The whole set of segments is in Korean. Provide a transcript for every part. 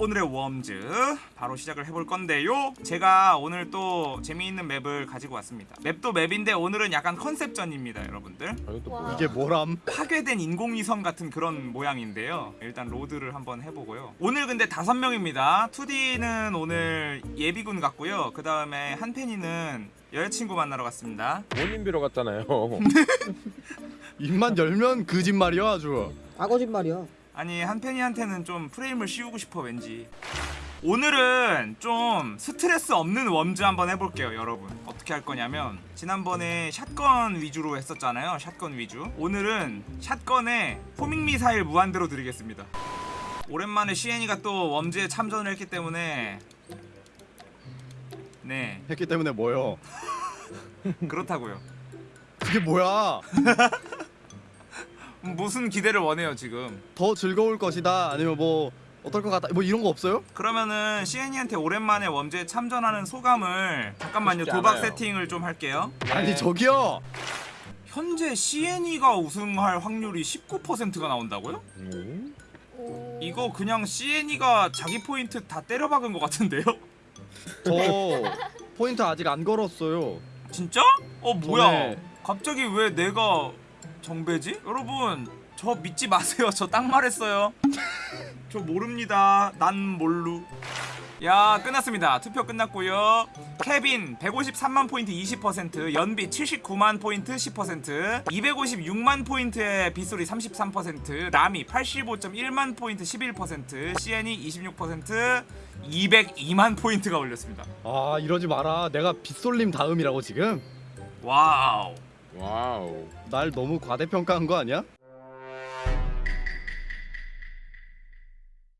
오늘의 Worms 바로 시작을 해볼 건데요 제가 오늘 또 재미있는 map을 가지고 왔습니다 map도 map인데 오늘은 약간 concept전입니다 여러분들 아? 이게 뭐람? 파괴된 인공위성 같은 그런 모양인데요 일단 load를 한번 해보고요 오늘 근데 다섯 명입니다 2D는 오늘 예비군 같고요 그 다음에 한펜이는 여자친구 만나러 갔습니다 본인 비러 갔잖아요. 입만 열면 거짓말이야 아주. 아 거짓말이야. 아니 한펜이한테는 좀 프레임을 씌우고 싶어 왠지. 오늘은 좀 스트레스 없는 Worms 한번 해볼게요 여러분. 어떻게 할 거냐면 지난번에 shotgun 위주로 했었잖아요 shotgun 위주. 오늘은 shotgun에 homing 미사일 무한대로 드리겠습니다. 오랜만에 시엔이가 또 Worms에 참전을 했기 때문에. 네. 했기 때문에 뭐요? 그렇다고요. 그게 뭐야? 무슨 기대를 원해요 지금 더 즐거울 것이다. 아니면 뭐 어떨 것 같다. 뭐 이런 거 없어요? 그러면은 시엔이한테 오랜만에 웜즈에 참전하는 소감을 잠깐만요 도박 않아요. 세팅을 좀 할게요 아니 저기요. 현재 CNE가 우승할 확률이 19%가 나온다고요? 음? 이거 그냥 CNE가 자기 포인트 다 때려박은 것 같은데요? 저 포인트 아직 안 걸었어요. 진짜? 어 뭐야? 전에- 갑자기 왜 내가 정배지? 여러분 저 믿지 마세요. 저 딱 말했어요. 저 모릅니다. 난 몰루. 야 끝났습니다. 투표 끝났고요. 케빈 153만 포인트 20%, 연비 79만 포인트 10%, 256만 포인트의 빗소리 33%, 라미 85.1만 포인트 11%, CN이 26%, 202만 포인트가 올렸습니다. 아 이러지 마라. 내가 빗솔님 다음이라고 지금. Wow. Wow. 날 너무 과대평가한 거 아니야?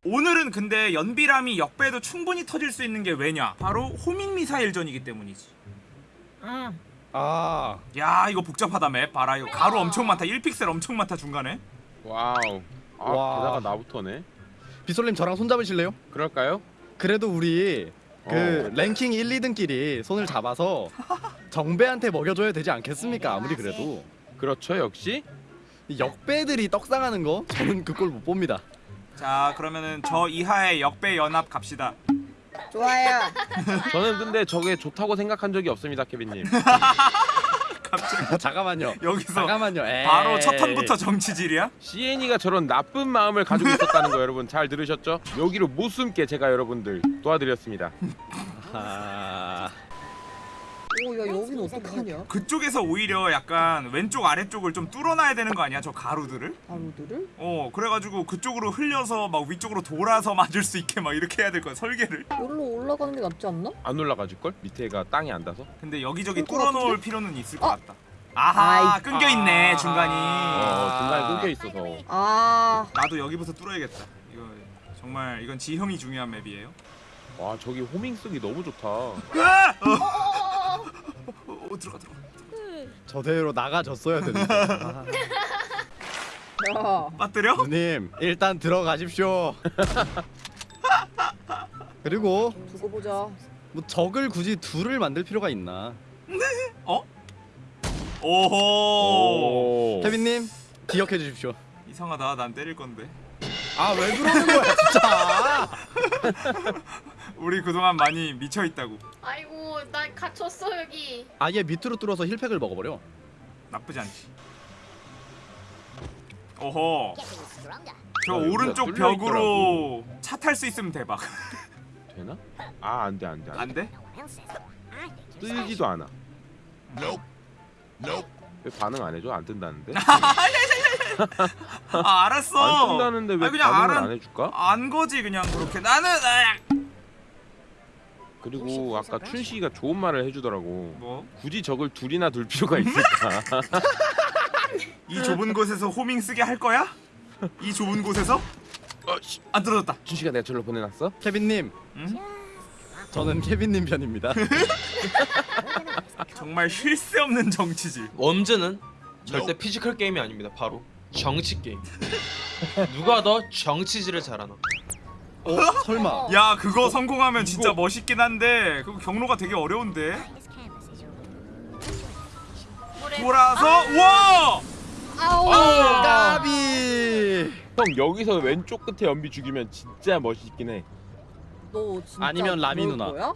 오늘은 근데 연비라미 역배도 충분히 터질 수 있는 게 왜냐? 바로 homing 미사일전이기 때문이지. 아야 이거 복잡하다 map 봐라 이거 가루 엄청 많다 1픽셀 엄청 많다 중간에 wow. 아, 와. 게다가 나부터네. 빗솔님 저랑 손 잡으실래요? 그럴까요? 그래도 우리 그 어. 랭킹 1, 2등끼리 손을 잡아서 정배한테 먹여줘야 되지 않겠습니까? 아무리 그래도 그렇죠, 역시. 이 역배들이 떡상하는 거 저는 그꼴못 봅니다. 자 그러면은 저 이하의 역배 연합 갑시다 좋아요. 저는 근데 저게 좋다고 생각한 적이 없습니다, 케빈님. 갑자기 잠깐만요. 여기서 잠깐만요. 에이. 바로 첫 턴부터 정치질이야? CN이가 저런 나쁜 마음을 가지고 있었다는 거 여러분 잘 들으셨죠? 여기로 못 숨게 제가 여러분들 도와드렸습니다. 아... 오야 여긴 어떡하냐? 그쪽에서 오히려 약간 왼쪽 아래쪽을 좀 뚫어놔야 되는 거 아니야 저 가루들을? 바로들을? 어 그래가지고 그쪽으로 흘려서 막 위쪽으로 돌아서 맞을 수 있게 막 이렇게 해야 될 거야 설계를 여기로 올라가는 게 낫지 않나? 안 올라가질 걸? 밑에가 땅이 안 닿아서. 근데 여기저기 뚫어놓을? 필요는 있을 것 어? 같다 아하 아이. 끊겨 있네 아. 중간이 어, 중간에 끊겨 있어서. 아 나도 여기부터 뚫어야겠다. 이거 정말 이건 지형이 중요한 맵이에요. 와, 저기 호밍 쓰기 너무 좋다. 으아! 어. 어, 어, 들어가 들어가. 저대로 나가줬어야 되는데. 아, 야. 빠뜨려? 누님 일단 들어가십시오. 그리고 두고 보자. 뭐 적을 굳이 둘을 만들 필요가 있나? 어? 오호. 오. 케빈님 기억해 주십시오. 이상하다. 난 때릴 건데. 아 왜 그러는 거야 진짜? 우리 그동안 많이 미쳐 있다고. 아이고 나 갇혔어 여기 아예 밑으로 뚫어서 힐팩을 먹어버려. 나쁘지 않지. 오호. 저 아, 여기가 오른쪽 벽으로 차 탈 수 있으면 대박. 되나? 아, 안 돼, 안 돼. 안안 돼? 돼. 뜨지도 않아. 왜 반응 안 해줘? 안 뜬다는데? 아 알았어. 안 뜬다는데 왜 아니, 그냥 반응을 알아- 안 해줄까? 안 거지 그냥 그렇게. 나는 아, 그리고 아까 춘식이가 좋은 말을 해주더라고. 뭐? 굳이 적을 둘이나 둘 필요가 있을까? 이 좁은 곳에서 호밍 쓰게 할 거야? 이 좁은 곳에서? 어, 씨. 안 떨어졌다. 춘식이가 내가 절로 보내놨어? 케빈님 응? 저는 케빈님 편입니다. 정말 쉴 새 없는 정치질. Worms는 절대 physical 게임이 아닙니다. 바로 정치 게임. 누가 더 정치질을 잘하나? 어 설마 야 그거 성공하면 진짜 이거- 멋있긴 한데 그거 경로가 되게 어려운데. 돌아서 와! 아우. 까비. 형 여기서 왼쪽 끝에 연비 죽이면 진짜 멋있긴 해. 너 진짜 아니면 라미 누나. 거야?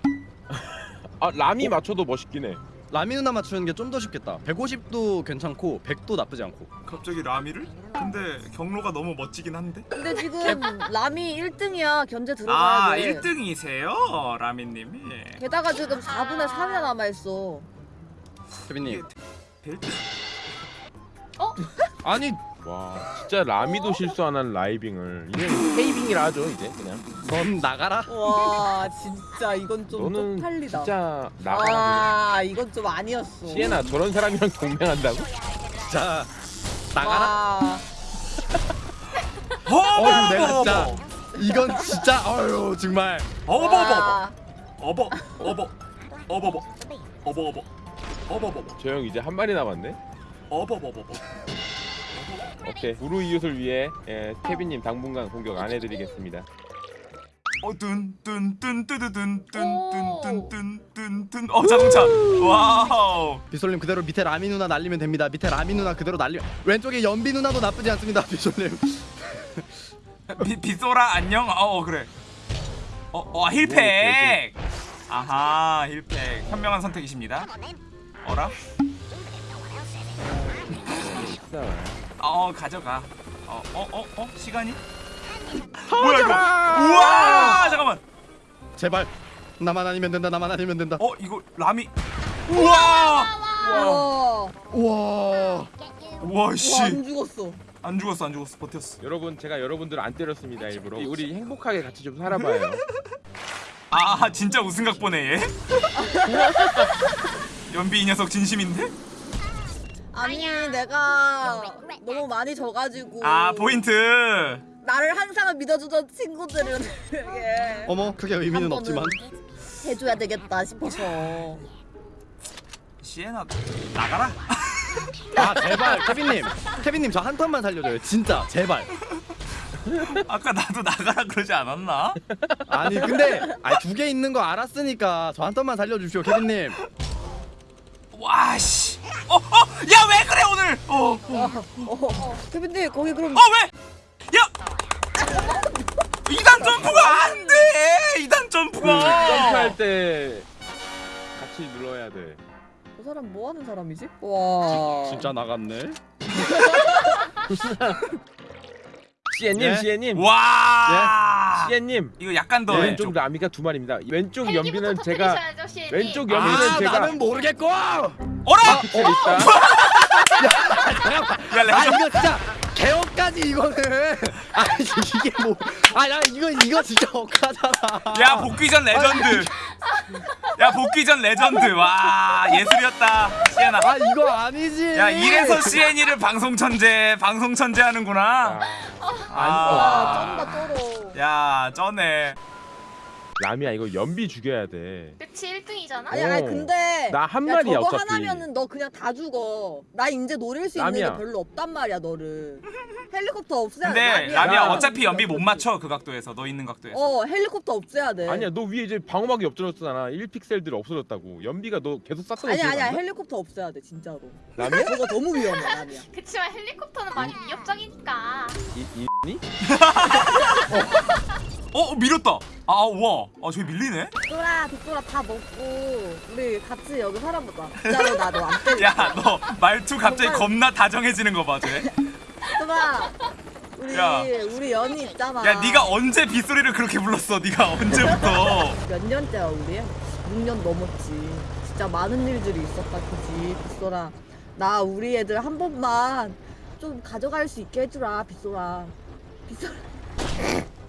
아 라미 맞춰도 멋있긴 해 라미 누나 맞추는 게 좀 더 쉽겠다 150도 괜찮고 100도 나쁘지 않고 갑자기 라미를? 근데 경로가 너무 멋지긴 한데. 근데 지금 라미 1등이야 견제 아 들어가야 돼 1등이세요, 라미님이. 게다가 지금 4분의 3이나 남아있어 케빈님 벨트. 아니 와 진짜 라미도 실수 안 하는 라이빙을. 이게 테이빙이라 하죠 이제 그냥. 넌 나가라. 와 진짜 이건 좀 너는 쪽팔리다. 진짜 나가라. 아 이건 좀 아니었어. 시에나 저런 사람이랑 동맹한다고? 자 나가라. 와, 어 내가 진짜. 이건 진짜 어휴 정말. 어버버버. 와. 어버 어버 어버버. 어버어버. 어버버버. 저형 이제 한 마리 남았네. 어버버버버 오케이. 불우 이웃을 위해 예, 케빈님 당분간 공격 안 해드리겠습니다. 어뚠뚠뚠뚠뚠뚠뚠뚠뚠 어 자동차 wow. 빗솔님 그대로 밑에 라미 누나 날리면 됩니다. 밑에 라미 누나 그대로 날리면 왼쪽에 연비 누나도 나쁘지 않습니다 빗솔님. 비, 빗소라 안녕. 어 그래. 어 어 heal pack. 아하 heal pack. 현명한 선택이십니다. 어라 어 가져가. 어 어 어 어? 시간이? 뭐야 이거? 우와! 잠깐만. 제발. 나만 아니면 된다 나만 아니면 된다. 어 이거 라미. 우와! 와. 우와! 우와 씨. 와, 안 죽었어. 안 죽었어 안 죽었어. 버텼어. 여러분 제가 여러분들 안 때렸습니다 일부러 우리 행복하게 같이 좀 살아봐요. 아 진짜 우승각 보네 얘? 연비 이 녀석 진심인데 아니 내가 너무 많이 져가지고. 아 포인트. 나를 항상 믿어주던 친구들은 되게 어머 크게 의미는 없지만. 해줘야 되겠다 싶어서. 시에나 나가라. 아 제발 케빈님. 케빈님 저 한 턴만 살려줘요. 진짜 제발. 아까 나도 나가라 그러지 않았나? 아니 근데 아두 개 있는 거 알았으니까 저 한 턴만 살려주시오 케빈님. 와씨 어 어 야 왜 그래 오늘 어, 어. 케빈님 거기 그럼 야! 2단 점프가 안 돼! 2단 그 점프가! 점프할 때 같이 눌러야 돼 저 사람 뭐 하는 사람이지? 와. 진짜 나갔네 시엔님 예? 시엔님 와! 시엔님 이거 약간 더 왼쪽 라미가 두 마리입니다 왼쪽 연비는 제가. 왼쪽 연비는 아 제가 나는 모르겠고 아 어라! 픽셀 있다 야 레전 이거 진짜 개업까지 이거는. 아 이게 뭐 아나 이거 이거 진짜 억하잖아. 야 복귀 전 레전드. 야 복귀 전 레전드. 와 예술이었다 시엔아 아 이거 아니지. 야 이래서 시엔이를 방송 천재 방송 천재 하는구나. 와 아, 쩐다 쩔어. 야 쩌네 라미야 이거 연비 죽여야 돼 그치 1등이잖아. 아니 아니 어. 근데 나한 야, 마리야, 저거 어차피. 하나면은 너 그냥 다 죽어. 나 이제 노릴 수 있는 라미야. 게 별로 없단 말이야 너를. 헬리콥터 없애야 돼. 근데 라미야 야. 어차피 연비 못 맞춰 그 각도에서 너 있는 각도에서 어 헬리콥터 없애야 돼. 아니야 너 위에 이제 방어막이 없어졌잖아 1픽셀들이 없어졌다고 연비가 너 계속 쌌던 아니야 아니야 헬리콥터 없애야 돼 진짜로. 라미야? 그거 너무 위험해 라미야. 그치만 헬리콥터는 많이 위협적이니까. 이, 이, 어 밀었다 아 우와 아 저기 밀리네 빅돌아 빅돌아 다 먹고 우리 같이 여기 살아보자. 진짜로 나도 안 때려. 야너 말투 갑자기 겁나 다정해지는 거봐 쟤. 빅돌아 우리 야. 우리 연이 있잖아. 야 네가 언제 빗소리를 그렇게 불렀어 네가 언제부터 몇 년째야 우리? 6년 넘었지. 진짜 많은 일들이 있었다 그지 빗소라. 나 우리 애들 한 번만 좀 가져갈 수 있게 해주라 빗소라. 빗소라.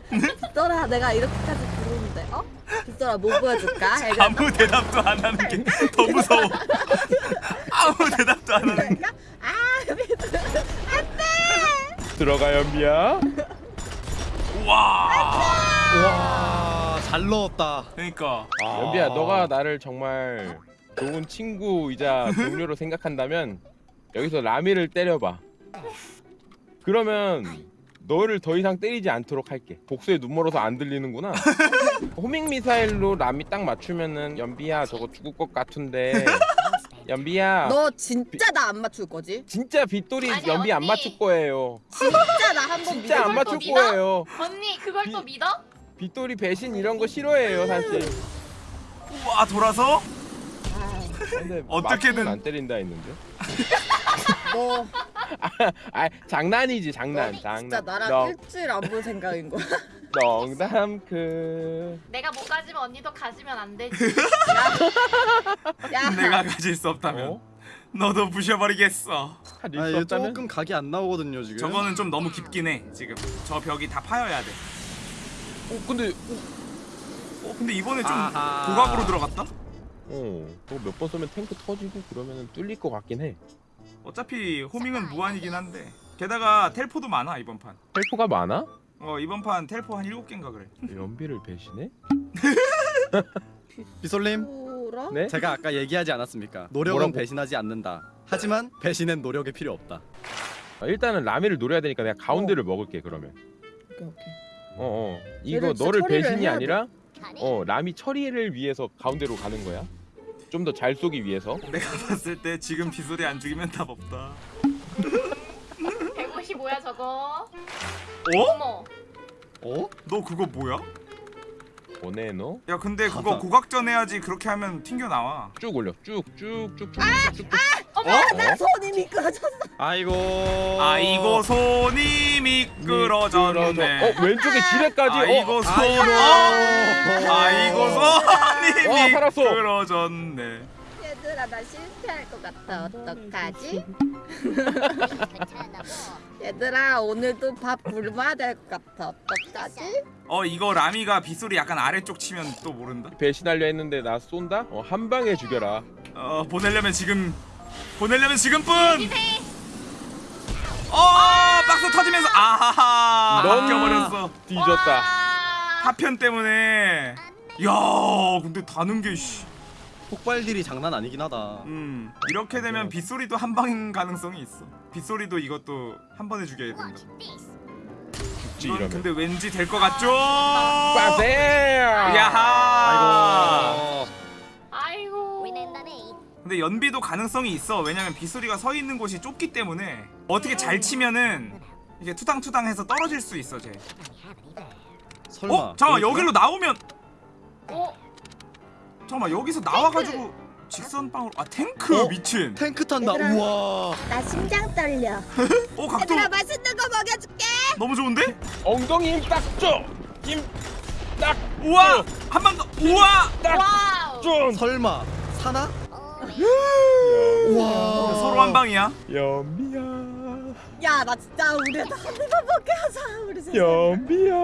빗소라 내가 이렇게까지 부르는데 어? 빗소라 뭐 보여줄까? 아무 대답도 안 하는 게 더 무서워. 아무 대답도 안 하는 게. 아 빗소라 들어가 연비야 우와 와잘 넣었다. 그러니까. 연비야 너가 나를 정말 좋은 친구이자 동료로 생각한다면 여기서 라미를 때려봐. 그러면 너를 더 이상 때리지 않도록 할게 복수에 눈 멀어서 안 들리는구나 호밍 미사일로 라미 딱 맞추면은 연비야 저거 죽을 것 같은데 연비야 너 진짜 나 안 맞출 거지? 진짜 빗돌이 아니, 연비 안 언니. 맞출 거예요 진짜 나 한번 진짜 안 맞출 겁니다. 거예요 언니 그걸 또 비- 믿어? 빗돌이 배신 이런 거 싫어해요 사실. 우와 돌아서 아, 근데 어떻게든. 안 때린다 했는데. 너 아 장난이지 장난 장난. 진짜 나랑 너- 일주일 안 볼 생각인 거야. 농담 그. 내가 못 가지면 언니도 가지면 안 되지. 야, 내가 가질 수 없다면 어? 너도 부셔버리겠어. 아 없다면. 조금 각이 안 나오거든요 지금 저거는 좀 너무 깊긴 해 지금. 저 벽이 다 파여야 돼. 어 근데 어 근데 이번에 좀 아하. 고각으로 들어갔다? 어 저거 몇 번 쏘면 탱크 터지고 그러면은 뚫릴 것 같긴 해. 어차피 호밍은 무한이긴 한데 게다가 텔포도 많아 이번 판. 텔포가 많아? 어 이번 판 텔포 한 7개인가 그래. 연비를 배신해? 빗솔님? 네? 제가 아까 얘기하지 않았습니까 노력은 뭐라고? 배신하지 않는다 하지만 배신엔 노력이 필요 없다 아, 일단은 라미를 노려야 되니까 내가 가운데를 먹을게 그러면. 오케이 오케이. 어 어 이거 얘를 진짜 너를 배신이 해야 돼. 아니라 어 라미 처리를 위해서 가운데로 가는 거야. 좀 더 잘 쏘기 위해서. 내가 봤을 때 지금 빗소리 안 죽이면 답 없다. 155야 저거. 어? 어머. 어? 너 그거 뭐야? 보내 너. 야 근데 그거. 고각전 해야지 그렇게 하면 튕겨 나와. 쭉 올려. 쭉쭉쭉쭉쭉쭉. 어머. 나 손이 미끄러졌어. 아이고 아이고 손이 미끄러졌네. 어 왼쪽에 지뢰까지. 아이고 어. 손. 아이고. 어? 아이고 손이 와, 살았어. 미끄러졌네. 얘들아 나 실패할 것 같아. 어떡하지? 얘들아 오늘도 밥 굶어야 될 것 같아. 어떡하지? 어 이거 라미가 빗소리 약간 아래쪽 치면 또 모른다. 배신하려 했는데 나 쏜다? 어, 한 방에 죽여라. 어 보내려면 지금 보내려면 지금뿐. 기세. 어 박스 터지면서 아하하 넌- 바뀌어버렸어. 뒤졌다. 와. 파편 때문에. 야 근데 다는 게 씨. 폭발딜이 장난 아니긴 하다 음 이렇게 되면 빗소리도 한 방인 가능성이 있어. 빗소리도 이것도 한 번에 죽여야 된다. 죽지 이건 이러면. 근데 왠지 될 것 같죠? 빠세. 야하. 아이고. 근데 연비도 가능성이 있어. 왜냐면 빗소리가 서 있는 곳이 좁기 때문에 어떻게 잘 치면은 이게 투당투당해서 떨어질 수 있어, 쟤. 설마 어? 잠깐 그럴까? 여기로 나오면 어. 잠깐만 여기서 나와가지고 직선방으로 아 탱크 어? 미친. 탱크 탄다 얘들아. 우와 나 심장 떨려. 어 각도 얘들아 맛있는 거 먹여줄게. 너무 좋은데? 엉덩이 힘 딱 줘. 힘 딱. 우와 한 번 더. 우와 wow. 좀. 설마 사나? 우와. 우와 서로 한 방이야. 연비야. 야 나 진짜 우리 한 입만 먹게 하자. 우리 셋이. 연비야.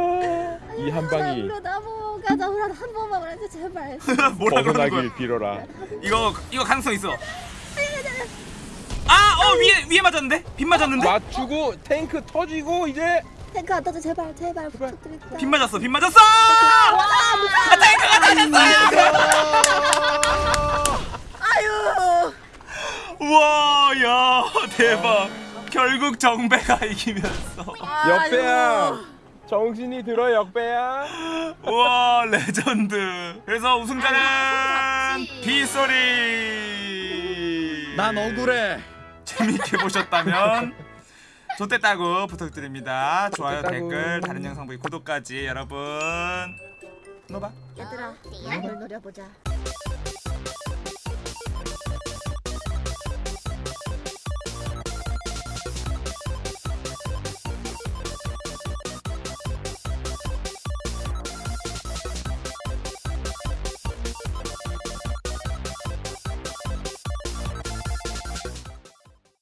이 한 방이 하자. 우리 한 번만 우리 제발. 뭐라 그러는 거야? 빌어라. 이거 이거 가능성 있어. 아, 어 위에 위에 맞았는데? 빗 맞았는데? 맞추고 탱크 터지고 이제 탱크 안 떠도 제발 제발 부탁드립니다. 빗 맞았어. 빗 맞았어! 우와, 야, 대박. 결국 정배가 이기면서. 역배야. 정신이 들어 역배야. 우와, 레전드. 그래서 우승자는. 빗소리. 난 억울해 재밌게 보셨다면 좋댓다구 부탁드립니다. 좋아요. 댓글, 다른 영상 보기, 구독까지 여러분. 노바. 얘들아 이걸 노려보자.